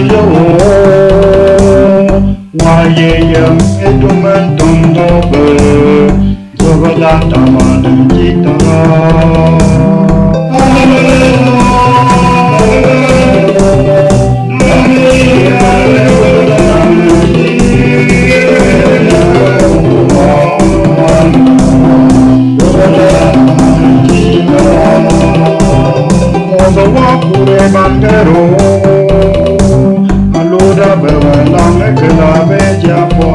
lo wa ye yam e tu man tum do be do ba la ta ta Thank you. Mekla beja po